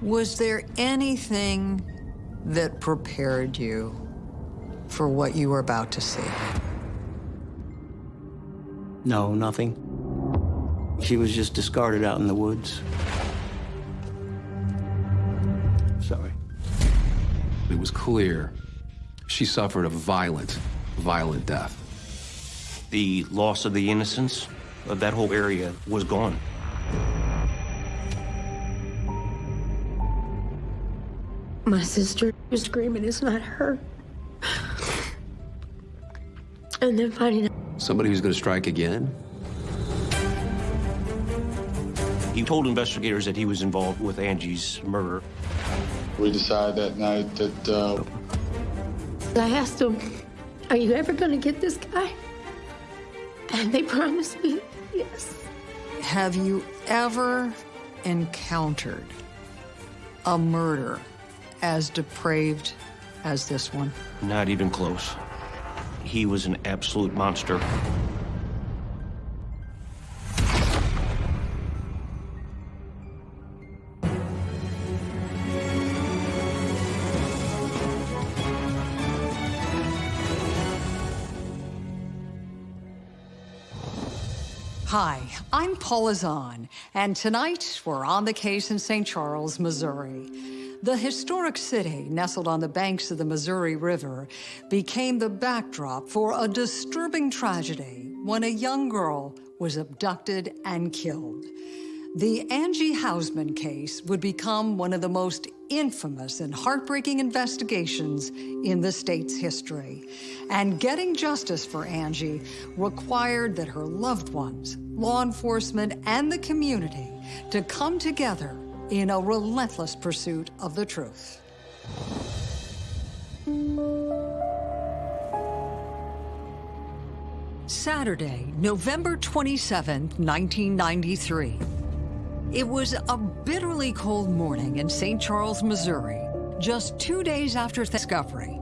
Was there anything that prepared you for what you were about to see? No, nothing. She was just discarded out in the woods. Sorry. It was clear she suffered a violent, violent death. The loss of the innocence of that whole area was gone. My sister was screaming, it's not her. And then finding out Somebody who's going to strike again? He told investigators that he was involved with Angie's murder. We decided that night that uh, I asked them, Are you ever going to get this guy? And they promised me yes. Have you ever encountered a murder as depraved as this one? Not even close. He was an absolute monster. Hi, I'm Paula Zahn, and tonight we're on the case in St. Charles, Missouri. The historic city, nestled on the banks of the Missouri River, became the backdrop for a disturbing tragedy when a young girl was abducted and killed. The Angie Housman case would become one of the most infamous and heartbreaking investigations in the state's history. And getting justice for Angie required that her loved ones, law enforcement, and the community to come together in a relentless pursuit of the truth. Saturday, November 27, 1993. It was a bitterly cold morning in St. Charles, Missouri, just two days after discovery.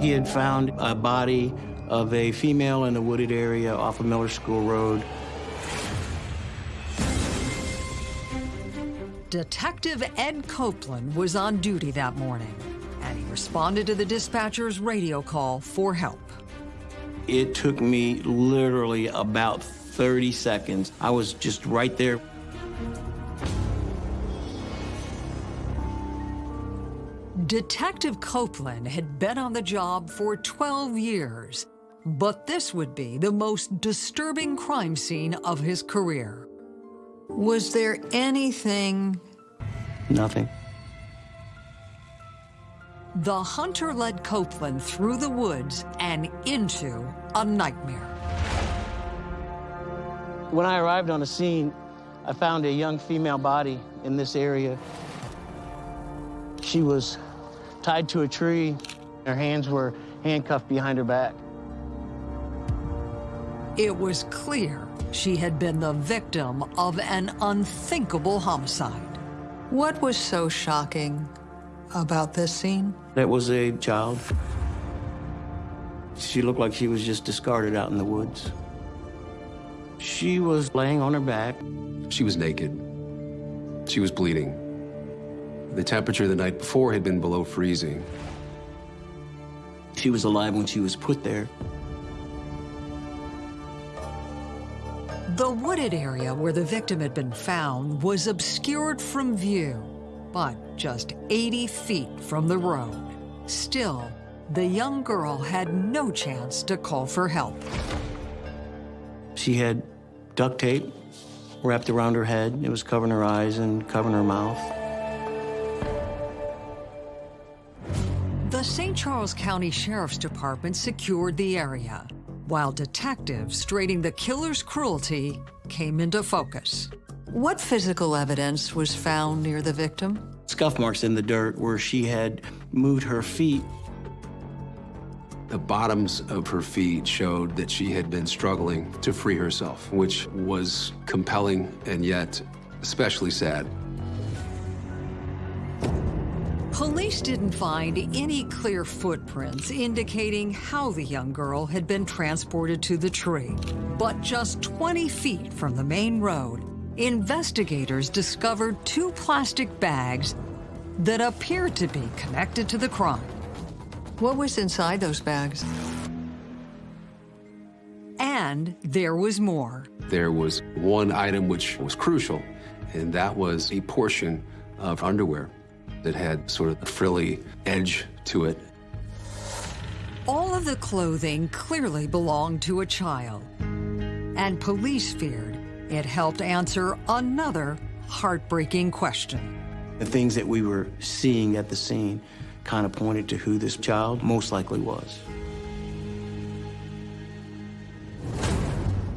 He had found a body of a female in a wooded area off of Miller School Road. Detective Ed Copeland was on duty that morning, and he responded to the dispatcher's radio call for help. It took me literally about 30 seconds. I was just right there. Detective Copeland had been on the job for 12 years, but this would be the most disturbing crime scene of his career. Was there anything Nothing. The hunter led Copeland through the woods and into a nightmare. When I arrived on the scene, I found a young female body in this area. She was tied to a tree. Her hands were handcuffed behind her back. It was clear she had been the victim of an unthinkable homicide. What was so shocking about this scene? That was a child. She looked like she was just discarded out in the woods. She was laying on her back. She was naked. She was bleeding. The temperature the night before had been below freezing. She was alive when she was put there. The wooded area where the victim had been found was obscured from view, but just 80 feet from the road. Still, the young girl had no chance to call for help. She had duct tape wrapped around her head. It was covering her eyes and covering her mouth. The St. Charles County Sheriff's Department secured the area, while detectives trading the killer's cruelty came into focus. What physical evidence was found near the victim? Scuff marks in the dirt where she had moved her feet. The bottoms of her feet showed that she had been struggling to free herself, which was compelling and yet especially sad. Police didn't find any clear footprints indicating how the young girl had been transported to the tree. But just 20 feet from the main road, investigators discovered two plastic bags that appeared to be connected to the crime. What was inside those bags? And there was more. There was one item which was crucial, and that was a portion of underwear that had sort of a frilly edge to it. All of the clothing clearly belonged to a child. And police feared it helped answer another heartbreaking question. The things that we were seeing at the scene kind of pointed to who this child most likely was.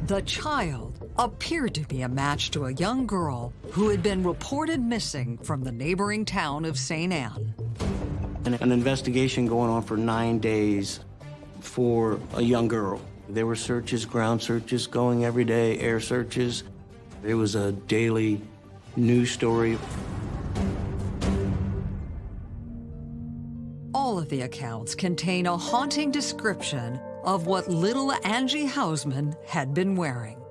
The child appeared to be a match to a young girl who had been reported missing from the neighboring town of St. Ann. An investigation going on for nine days for a young girl. There were searches, ground searches going every day, air searches. It was a daily news story. All of the accounts contain a haunting description of what little Angie Housman had been wearing.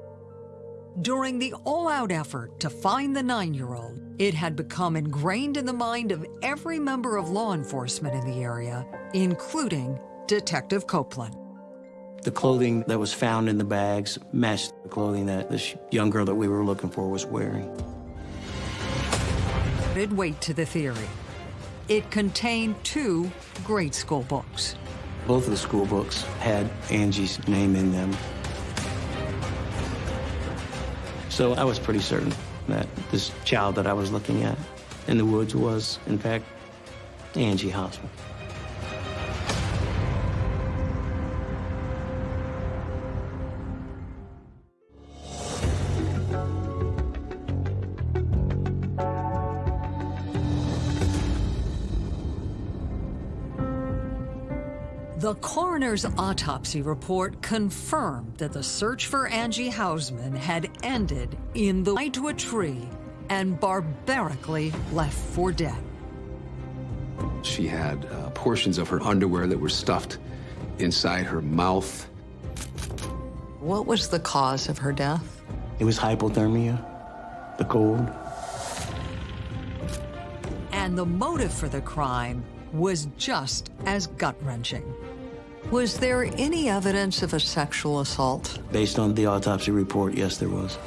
During the all-out effort to find the nine-year-old, it had become ingrained in the mind of every member of law enforcement in the area, including Detective Copeland. The clothing that was found in the bags matched the clothing that this young girl that we were looking for was wearing. Added weight to the theory. It contained two grade school books. Both of the school books had Angie's name in them. So I was pretty certain that this child that I was looking at in the woods was, in fact, Angie Housman. The coroner's autopsy report confirmed that the search for Angie Housman had ended in the night to a tree and barbarically left for dead. She had uh, portions of her underwear that were stuffed inside her mouth. What was the cause of her death? It was hypothermia, the cold. And the motive for the crime was just as gut-wrenching. Was there any evidence of a sexual assault? Based on the autopsy report, yes, there was.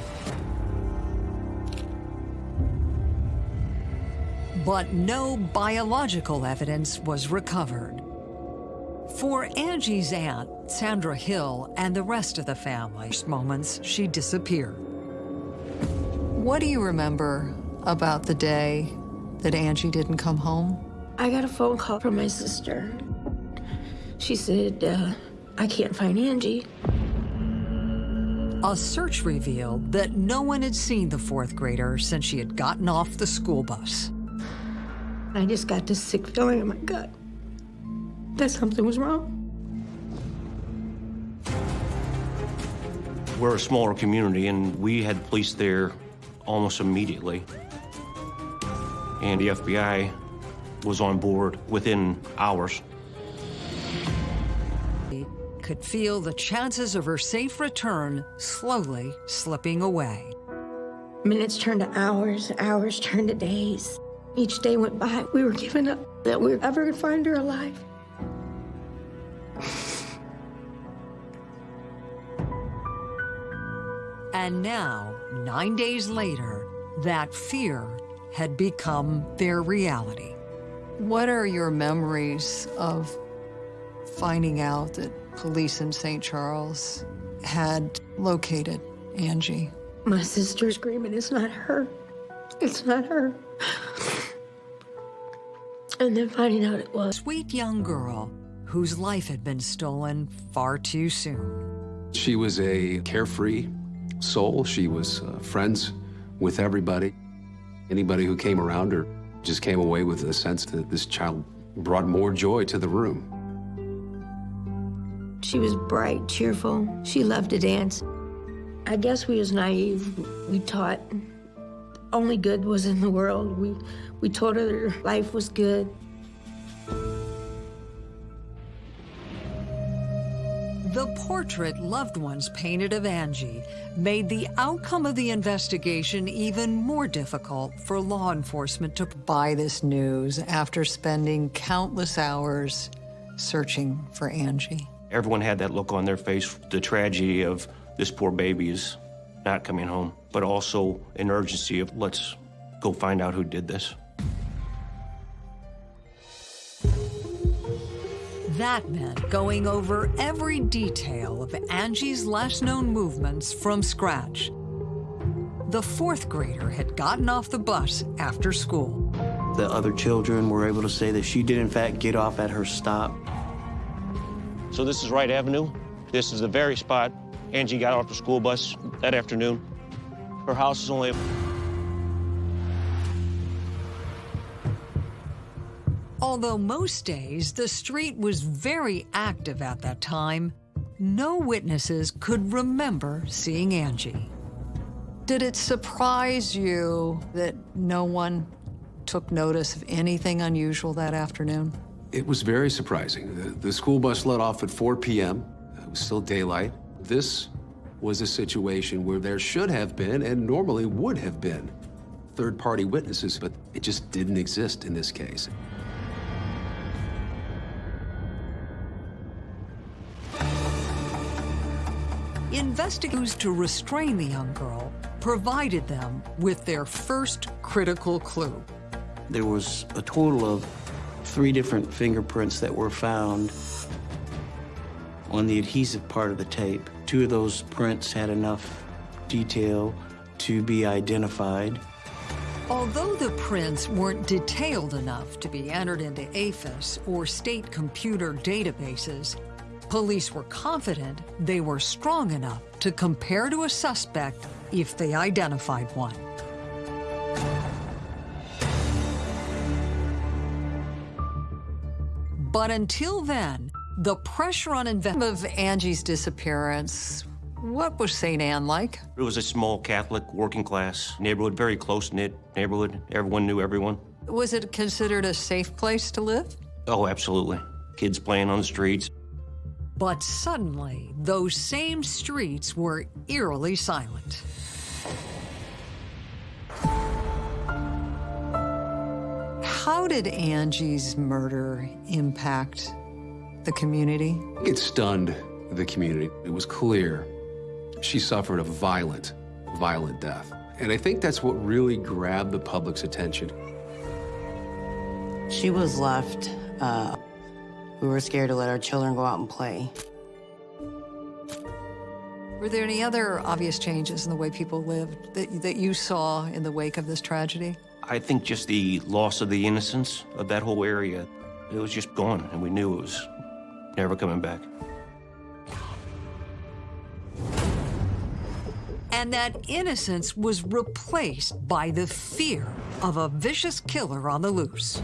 But no biological evidence was recovered. For Angie's aunt, Sandra Hill, and the rest of the family, moments she disappeared. What do you remember about the day that Angie didn't come home? I got a phone call from my sister. She said, uh, I can't find Angie. A search revealed that no one had seen the fourth grader since she had gotten off the school bus. I just got this sick feeling in my gut that something was wrong. We're a smaller community, and we had police there almost immediately. And the FBI was on board within hours. Could feel the chances of her safe return slowly slipping away. Minutes turned to hours, hours turned to days. Each day went by, we were giving up that we were ever gonna find her alive. And now, nine days later, that fear had become their reality. What are your memories of finding out that police in St. Charles had located Angie? My sister screaming, it's not her. It's not her. And then finding out it was. Sweet young girl whose life had been stolen far too soon. She was a carefree soul. She was uh, friends with everybody. Anybody who came around her just came away with a sense that this child brought more joy to the room. She was bright, cheerful. She loved to dance. I guess we was naive. We taught only good was in the world. We, we told her life was good. The portrait loved ones painted of Angie made the outcome of the investigation even more difficult for law enforcement to buy this news after spending countless hours searching for Angie. Everyone had that look on their face, the tragedy of this poor baby is not coming home, but also an urgency of let's go find out who did this. That meant going over every detail of Angie's last known movements from scratch. The fourth grader had gotten off the bus after school. The other children were able to say that she did, in fact, get off at her stop. So this is Wright Avenue. This is the very spot Angie got off the school bus that afternoon. Her house is only Although most days the street was very active at that time, no witnesses could remember seeing Angie. Did it surprise you that no one took notice of anything unusual that afternoon? It was very surprising. The, the school bus let off at 4 p.m. It was still daylight. This was a situation where there should have been, and normally would have been, third-party witnesses, but it just didn't exist in this case. Investigators to restrain the young girl provided them with their first critical clue. There was a total of three different fingerprints that were found on the adhesive part of the tape. Two of those prints had enough detail to be identified. Although the prints weren't detailed enough to be entered into AFIS or state computer databases, police were confident they were strong enough to compare to a suspect if they identified one. But until then, the pressure on investment of Angie's disappearance, what was St. Ann like? It was a small Catholic working class neighborhood, very close knit neighborhood. Everyone knew everyone. Was it considered a safe place to live? Oh, absolutely. Kids playing on the streets. But suddenly, those same streets were eerily silent. How did Angie's murder impact the community? It stunned the community. It was clear she suffered a violent, violent death. And I think that's what really grabbed the public's attention. She was left. Uh, we were scared to let our children go out and play. Were there any other obvious changes in the way people lived that, that you saw in the wake of this tragedy? I think just the loss of the innocence of that whole area, it was just gone, and we knew it was never coming back. And that innocence was replaced by the fear of a vicious killer on the loose.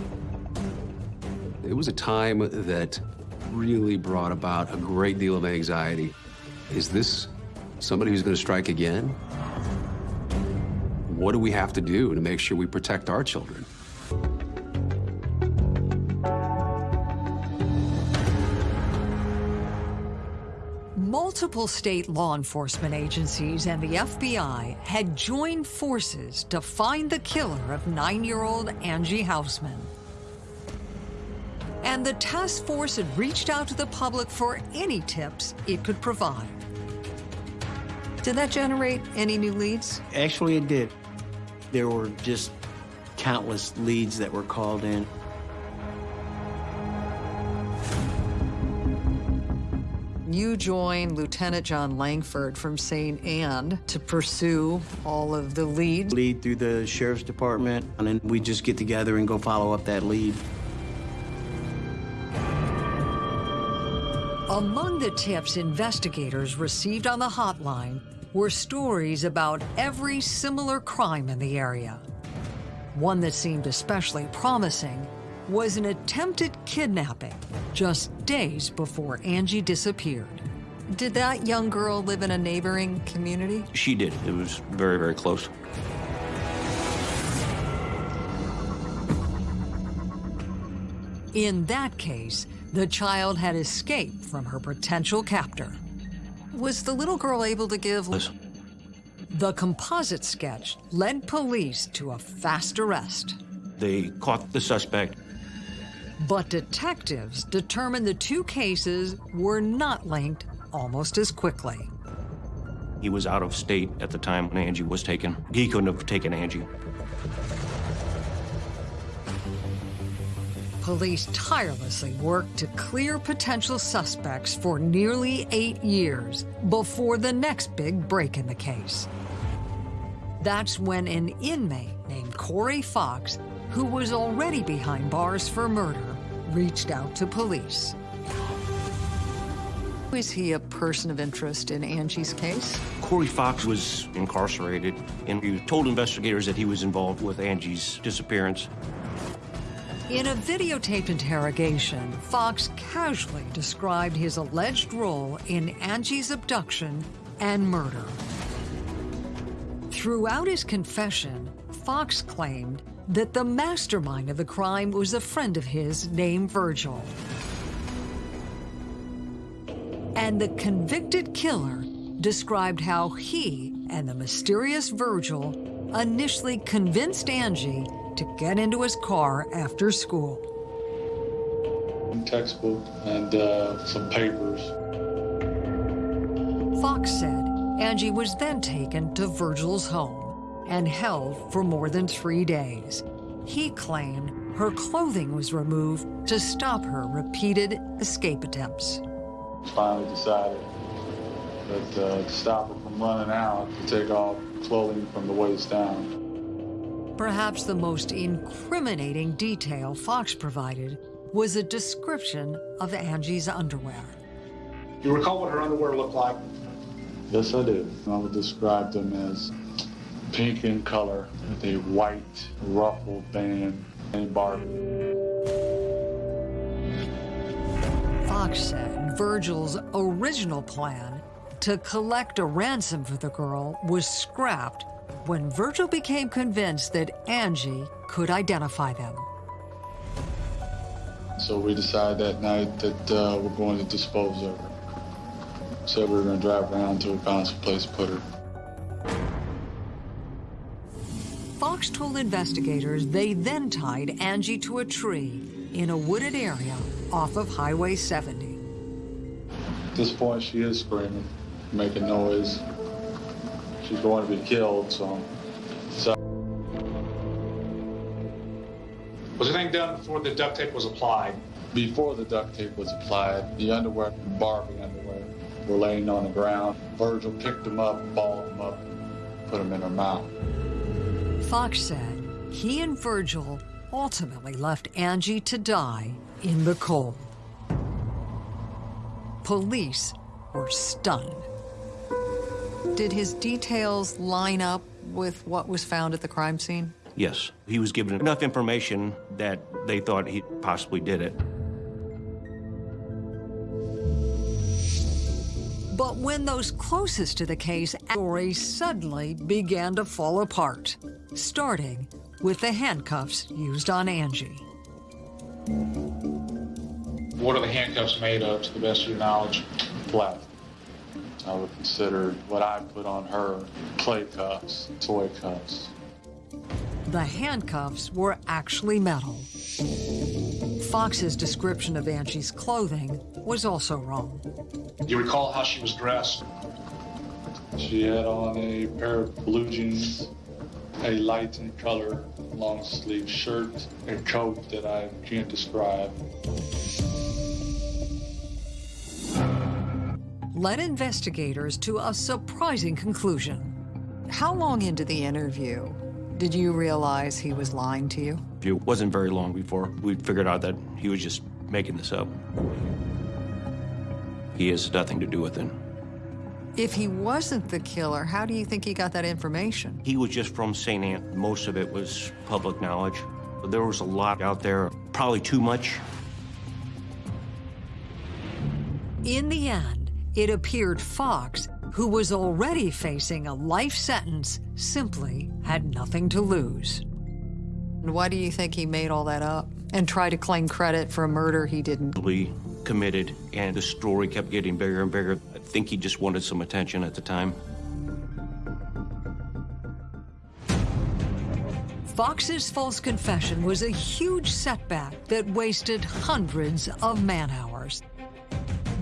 It was a time that really brought about a great deal of anxiety. Is this somebody who's going to strike again? What do we have to do to make sure we protect our children? Multiple state law enforcement agencies and the FBI had joined forces to find the killer of nine-year-old Angie Housman. And the task force had reached out to the public for any tips it could provide. Did that generate any new leads? Actually, it did. There were just countless leads that were called in. You join Lieutenant John Langford from St. Ann to pursue all of the leads. Lead through the sheriff's department, and then we just get together and go follow up that lead. Among the tips investigators received on the hotline were stories about every similar crime in the area. One that seemed especially promising was an attempted kidnapping just days before Angie disappeared. Did that young girl live in a neighboring community? She did. It was very, very close. In that case, the child had escaped from her potential captor. Was the little girl able to give... Listen, The composite sketch led police to a fast arrest. they caught the suspect. But detectives determined the two cases were not linked almost as quickly. He was out of state at the time when Angie was taken. He couldn't have taken Angie. Police tirelessly worked to clear potential suspects for nearly eight years before the next big break in the case. That's when an inmate named Corey Fox, who was already behind bars for murder, reached out to police. Is he a person of interest in Angie's case? Corey Fox was incarcerated, and he told investigators that he was involved with Angie's disappearance. In a videotaped interrogation, Fox casually described his alleged role in Angie's abduction and murder. Throughout his confession, Fox claimed that the mastermind of the crime was a friend of his named Virgil. And the convicted killer described how he and the mysterious Virgil initially convinced Angie to get into his car after school. Textbook and uh, some papers. Fox said Angie was then taken to Virgil's home and held for more than three days. He claimed her clothing was removed to stop her repeated escape attempts. Finally decided that uh, to stop her from running out, to take off clothing from the waist down. Perhaps the most incriminating detail Fox provided was a description of Angie's underwear. You recall what her underwear looked like? Yes, I do. I would describe them as pink in color with a white ruffled band and Barbie. Fox said Virgil's original plan to collect a ransom for the girl was scrapped when Virgil became convinced that Angie could identify them. So we decided that night that uh, we're going to dispose of her. Said we were going to drive around until we found some place to put her. Fox told investigators they then tied Angie to a tree in a wooded area off of Highway 70. At this point, she is screaming, making noise. She's going to be killed, so. so Was anything done before the duct tape was applied? before the duct tape was applied, the underwear, Barbie underwear, were laying on the ground. Virgil picked them up, balled them up, put them in her mouth. Fox said he and Virgil ultimately left Angie to die in the cold. Police were stunned. Did his details line up with what was found at the crime scene? Yes, he was given enough information that they thought he possibly did it. But when those closest to the case stories suddenly began to fall apart, starting with the handcuffs used on Angie. What are the handcuffs made of, to the best of your knowledge? Plastic. I would consider what I put on her play cuffs, toy cuffs. The handcuffs were actually metal. Fox's description of Angie's clothing was also wrong. Do you recall how she was dressed? She had on a pair of blue jeans, a light in color long sleeve shirt, a coat that I can't describe. Led investigators to a surprising conclusion. How long into the interview did you realize he was lying to you? It wasn't very long before we figured out that he was just making this up. He has nothing to do with it. If he wasn't the killer, how do you think he got that information? He was just from St. Ann. Most of it was public knowledge. There was a lot out there, probably too much. In the end, it appeared Fox, who was already facing a life sentence, simply had nothing to lose. And why do you think he made all that up and tried to claim credit for a murder he didn't? Probably committed, and the story kept getting bigger and bigger. I think he just wanted some attention at the time. Fox's false confession was a huge setback that wasted hundreds of man hours.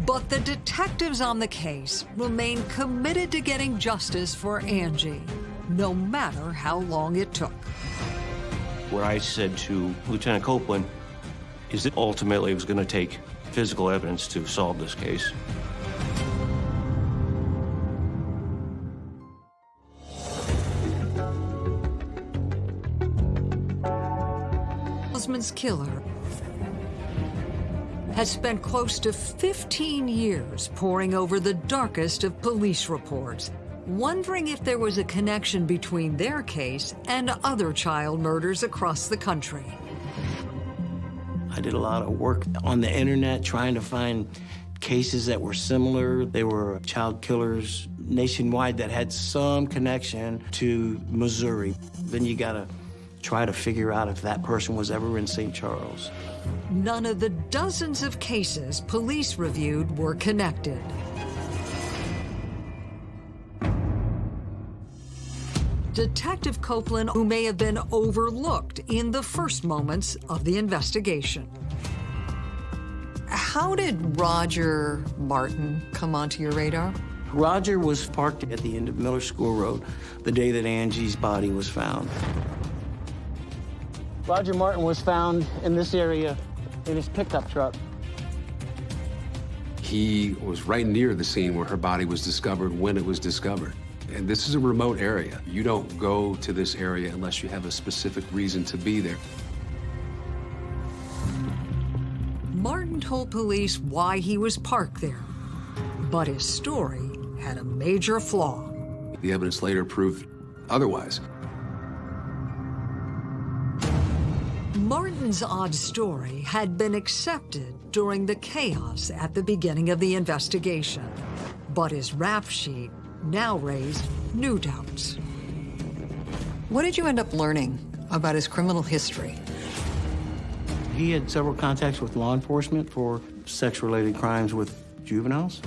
But the detectives on the case remain committed to getting justice for Angie, no matter how long it took. What I said to Lieutenant Copeland is that ultimately it was going to take physical evidence to solve this case. Osmond's killer has spent close to 15 years poring over the darkest of police reports, wondering if there was a connection between their case and other child murders across the country. I did a lot of work on the internet trying to find cases that were similar. They were child killers nationwide that had some connection to Missouri. Then you gotta try to figure out if that person was ever in St. Charles. None of the dozens of cases police reviewed were connected. Detective Copeland, who may have been overlooked in the first moments of the investigation. How did Roger Martin come onto your radar? Roger was parked at the end of Miller School Road the day that Angie's body was found. Roger Martin was found in this area in his pickup truck. He was right near the scene where her body was discovered when it was discovered. And this is a remote area. You don't go to this area unless you have a specific reason to be there. Martin told police why he was parked there, but his story had a major flaw. The evidence later proved otherwise. Martin's odd story had been accepted during the chaos at the beginning of the investigation, but his rap sheet now raised new doubts. What did you end up learning about his criminal history? He had several contacts with law enforcement for sex-related crimes with juveniles.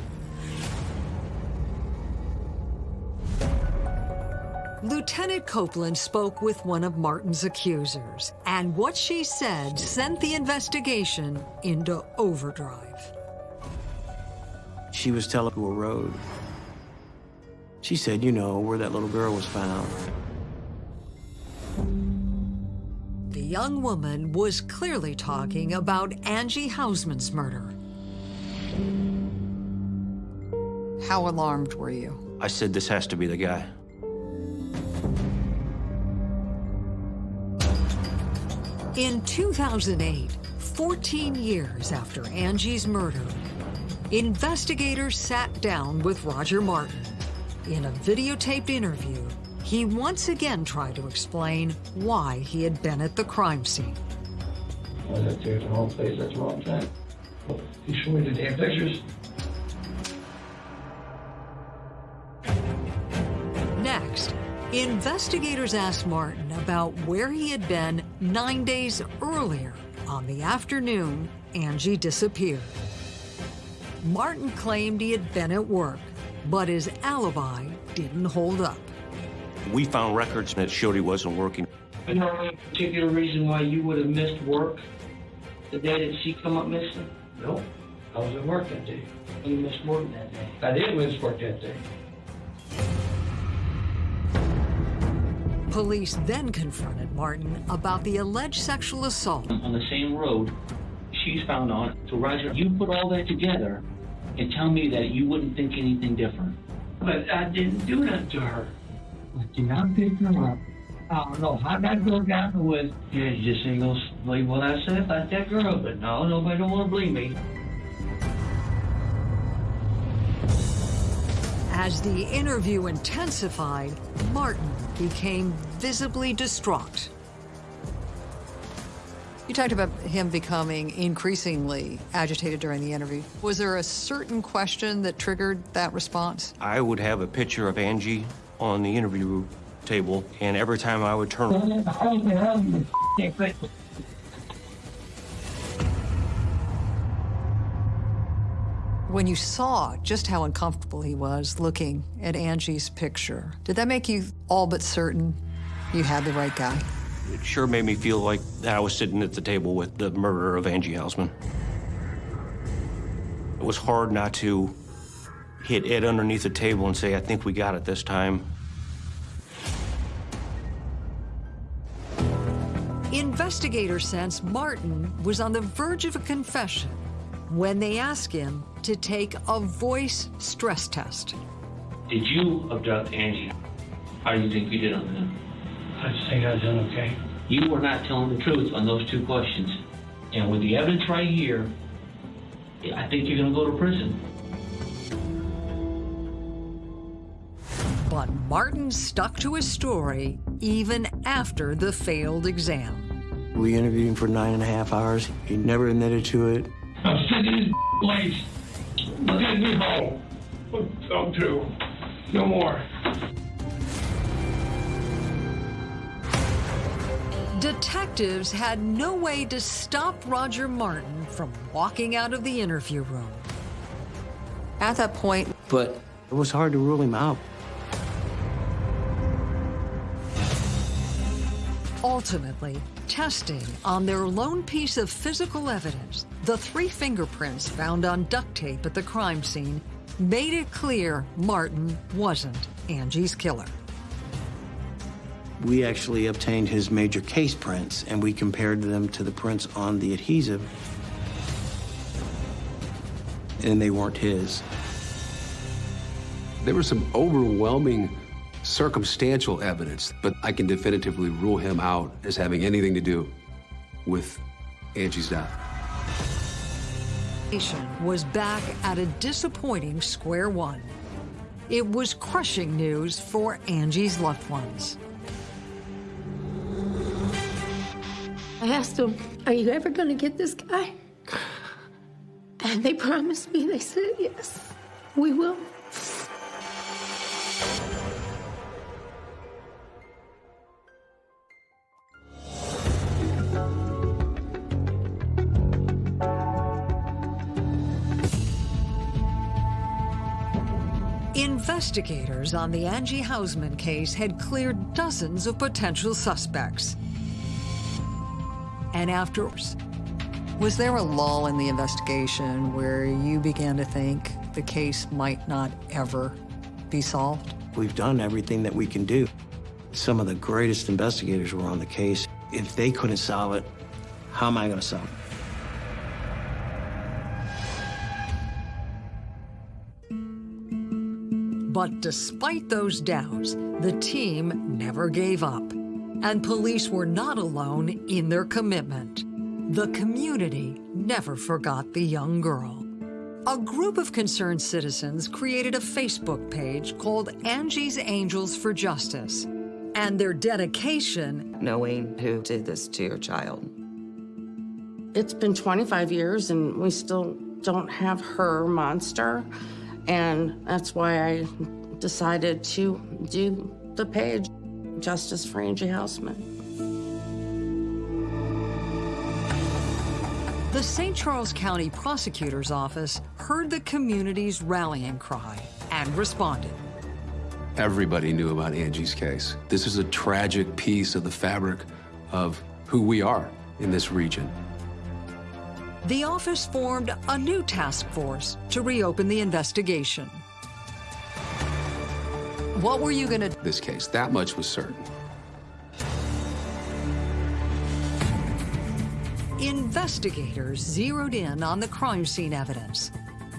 Lieutenant Copeland spoke with one of Martin's accusers, and what she said sent the investigation into overdrive. She was telling to a road. She said, you know, where that little girl was found. The young woman was clearly talking about Angie Housman's murder. How alarmed were you? I said, this has to be the guy. In 2008, 14 years after Angie's murder, investigators sat down with Roger Martin. In a videotaped interview, he once again tried to explain why he had been at the crime scene. I was at the wrong place at the wrong time. You show me the damn pictures. Investigators asked Martin about where he had been nine days earlier on the afternoon Angie disappeared. Martin claimed he had been at work, but his alibi didn't hold up. We found records that showed he wasn't working. You know any particular reason why you would have missed work the day that she come up missing? No. I was at work that day. You missed work that day. I did miss work that day. Police then confronted Martin about the alleged sexual assault. on the same road she's found on. So Roger, you put all that together and tell me that you wouldn't think anything different. But I didn't do that to her. I did not pick her up. I don't know how that girl got with. Yeah, you just ain't gonna believe what I said about that girl, but no, nobody don't want to believe me. As the interview intensified, Martin became visibly distraught. You talked about him becoming increasingly agitated during the interview. Was there a certain question that triggered that response? I would have a picture of Angie on the interview table, and every time I would turn, When you saw just how uncomfortable he was looking at Angie's picture, did that make you all but certain you had the right guy? It sure made me feel like I was sitting at the table with the murderer of Angie Housman. It was hard not to hit Ed underneath the table and say, I think we got it this time. Investigators sense Martin was on the verge of a confession when they ask him to take a voice stress test. Did you abduct Angie? How do you think you did on that? I just think I done okay. You were not telling the truth on those two questions. And with the evidence right here, I think you're going to go to prison. But Martin stuck to his story even after the failed exam. We interviewed him for nine and a half hours. He never admitted to it. Oh, I'm sick of this place. Let me go. I'm through. No more. Detectives had no way to stop Roger Martin from walking out of the interview room. At that point, But it was hard to rule him out. Ultimately, testing on their lone piece of physical evidence, the three fingerprints found on duct tape at the crime scene, made it clear Martin wasn't Angie's killer. We actually obtained his major case prints and we compared them to the prints on the adhesive. And they weren't his. There were some overwhelming circumstantial evidence, but I can definitively rule him out as having anything to do with Angie's death. Was back at a disappointing square one. It was crushing news for Angie's loved ones. I asked them, Are you ever going to get this guy? And they promised me, they said, Yes, we will. Investigators on the Angie Housman case had cleared dozens of potential suspects. And after, was there a lull in the investigation where you began to think the case might not ever be solved? We've done everything that we can do. Some of the greatest investigators were on the case. If they couldn't solve it, how am I going to solve it? But despite those doubts, the team never gave up. And police were not alone in their commitment. The community never forgot the young girl. A group of concerned citizens created a Facebook page called Angie's Angels for Justice. And their dedication Knowing who did this to your child. It's been 25 years and we still don't have her monster. And that's why I decided to do the page, Justice for Angie Housman. The St. Charles County Prosecutor's Office heard the community's rallying cry and responded. Everybody knew about Angie's case. This is a tragic piece of the fabric of who we are in this region. The office formed a new task force to reopen the investigation. What were you gonna This case, that much was certain. Investigators zeroed in on the crime scene evidence.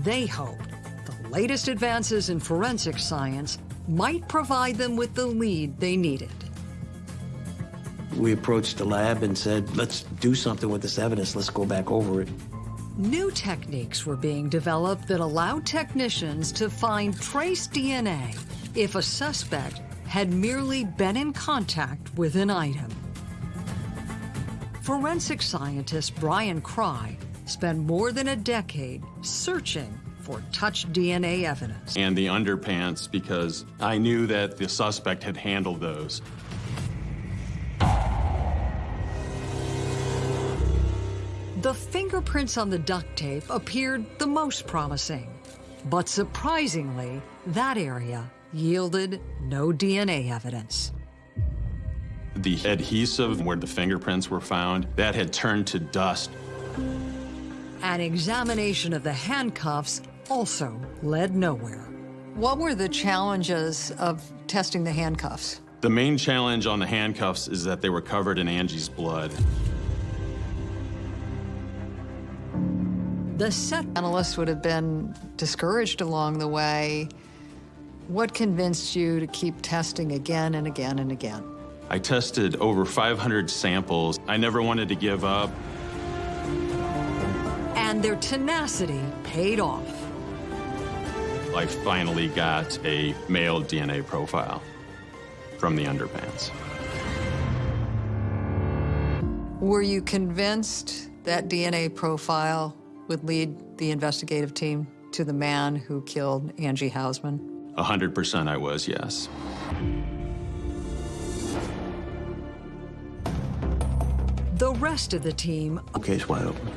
They hoped the latest advances in forensic science might provide them with the lead they needed. We approached the lab and said, let's do something with this evidence. Let's go back over it. New techniques were being developed that allowed technicians to find trace DNA if a suspect had merely been in contact with an item. Forensic scientist Brian Cry spent more than a decade searching for touch DNA evidence. And the underpants because I knew that the suspect had handled those. The fingerprints on the duct tape appeared the most promising. But surprisingly, that area yielded no DNA evidence. The adhesive where the fingerprints were found, that had turned to dust. An examination of the handcuffs also led nowhere. What were the challenges of testing the handcuffs? The main challenge on the handcuffs is that they were covered in Angie's blood. The set analysts would have been discouraged along the way. What convinced you to keep testing again and again and again? I tested over 500 samples. I never wanted to give up. And their tenacity paid off. I finally got a male DNA profile from the underpants. Were you convinced that DNA profile would lead the investigative team to the man who killed Angie Housman? 100% I was, yes. The rest of the team... Case wide open.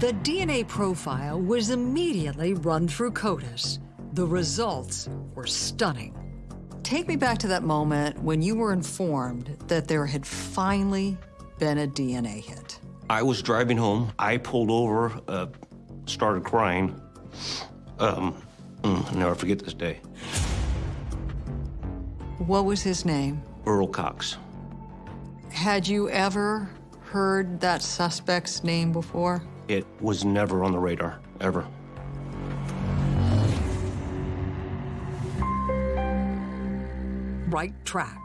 The DNA profile was immediately run through CODIS. The results were stunning. Take me back to that moment when you were informed that there had finally been a DNA hit. I was driving home. I pulled over, uh, started crying. Um, mm, I'll never forget this day. What was his name? Earl Cox. Had you ever heard that suspect's name before? It was never on the radar, ever. Right track.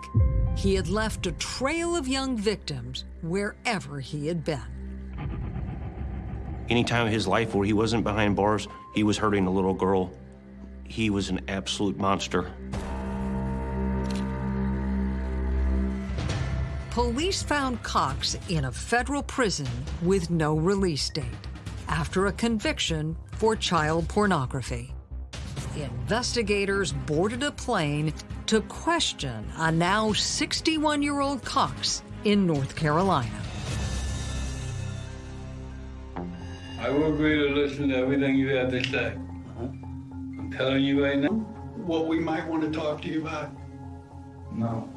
He had left a trail of young victims wherever he had been. Any time of his life where he wasn't behind bars, he was hurting a little girl. He was an absolute monster. Police found Cox in a federal prison with no release date after a conviction for child pornography. Investigators boarded a plane to question a now 61-year-old Cox in North Carolina. I will agree to listen to everything you have to say. I'm telling you right now. What we might want to talk to you about? No.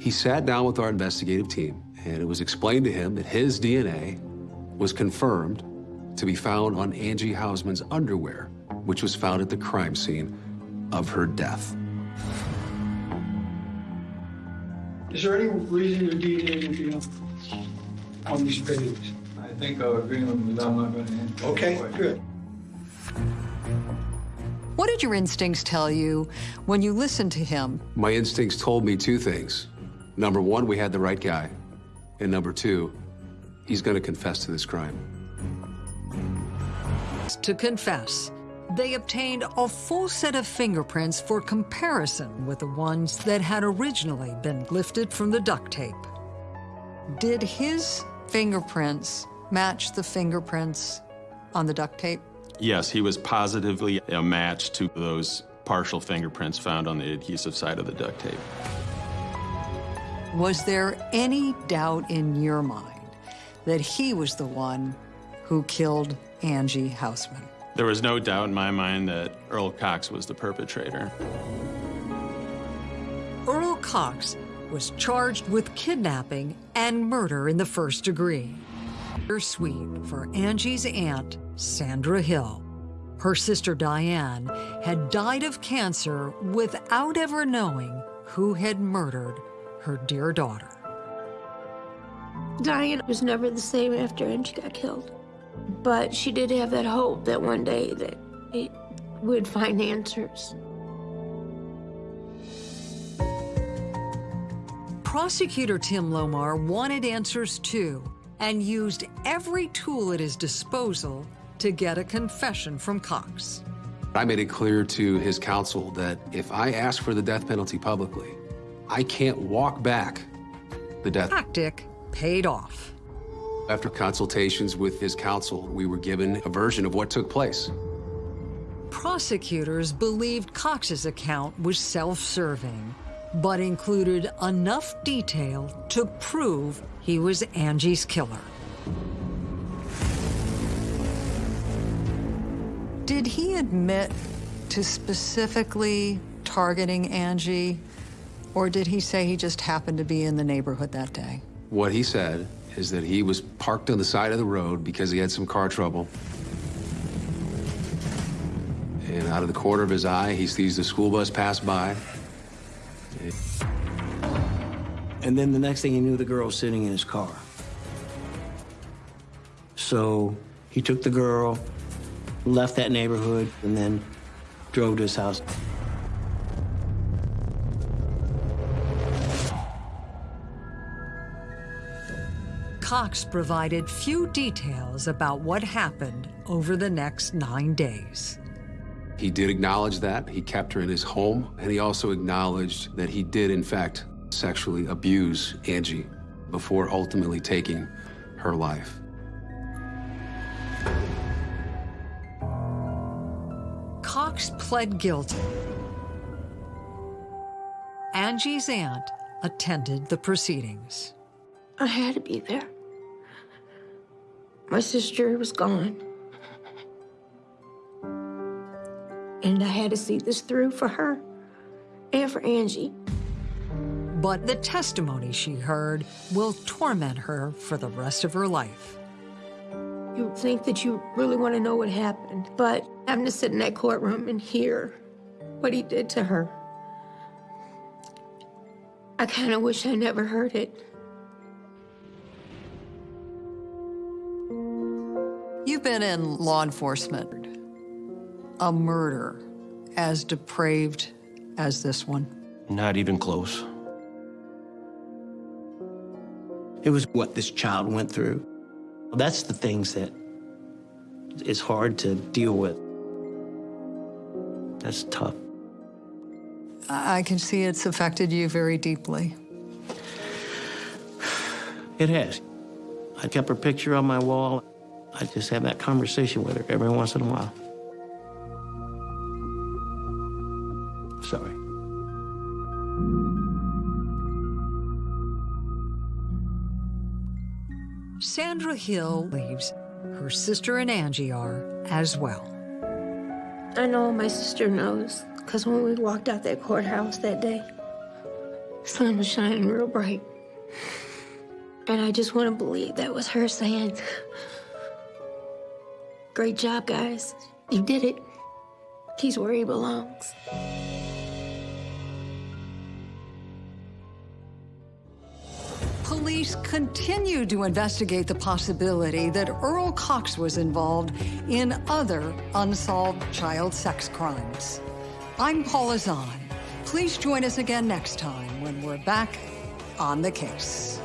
He sat down with our investigative team, and it was explained to him that his DNA was confirmed to be found on Angie Housman's underwear, which was found at the crime scene of her death. Is there any reason your DNA would be on, on these pages? I think our agreement was I'm not going to answer. Okay, good. What did your instincts tell you when you listened to him? My instincts told me two things. Number one, we had the right guy. And number two, he's going to confess to this crime. To confess, they obtained a full set of fingerprints for comparison with the ones that had originally been lifted from the duct tape. Did his fingerprints match the fingerprints on the duct tape? Yes, he was positively a match to those partial fingerprints found on the adhesive side of the duct tape. Was there any doubt in your mind that he was the one who killed Angie Housman? There was no doubt in my mind that Earl Cox was the perpetrator. Earl Cox was charged with kidnapping and murder in the first degree. Sweet for Angie's aunt, Sandra Hill. Her sister Diane had died of cancer without ever knowing who had murdered her dear daughter. Diane was never the same after Angie got killed. But she did have that hope that one day that it would find answers. Prosecutor Tim Lohmar wanted answers too and used every tool at his disposal to get a confession from Cox. I made it clear to his counsel that if I ask for the death penalty publicly, I can't walk back the death. Tactic paid off. After consultations with his counsel, we were given a version of what took place. Prosecutors believed Cox's account was self-serving, but included enough detail to prove he was Angie's killer. Did he admit to specifically targeting Angie, or did he say he just happened to be in the neighborhood that day? What he said is that he was parked on the side of the road because he had some car trouble. And out of the corner of his eye, he sees the school bus pass by. And then the next thing he knew, the girl was sitting in his car. So he took the girl, left that neighborhood, and then drove to his house. Cox provided few details about what happened over the next nine days. He did acknowledge that. He kept her in his home, and he also acknowledged that he did, in fact, sexually abuse Angie before ultimately taking her life. Cox pled guilty. Angie's aunt attended the proceedings. I had to be there. My sister was gone. And I had to see this through for her and for Angie. But the testimony she heard will torment her for the rest of her life. You think that you really want to know what happened, but having to sit in that courtroom and hear what he did to her, I kind of wish I never heard it. Been in law enforcement. A murder as depraved as this one. Not even close. It was what this child went through. That's the things that is hard to deal with. That's tough. I I can see it's affected you very deeply. It has. I kept her picture on my wall. I just have that conversation with her every once in a while. Sorry. Sandra Hill leaves. her sister and Angie are as well. I know my sister knows, because when we walked out that courthouse that day, the sun was shining real bright. And I just want to believe that was her saying, Great job, guys. You did it. He's where he belongs. Police continue to investigate the possibility that Earl Cox was involved in other unsolved child sex crimes. I'm Paula Zahn. Please join us again next time when we're back on the case.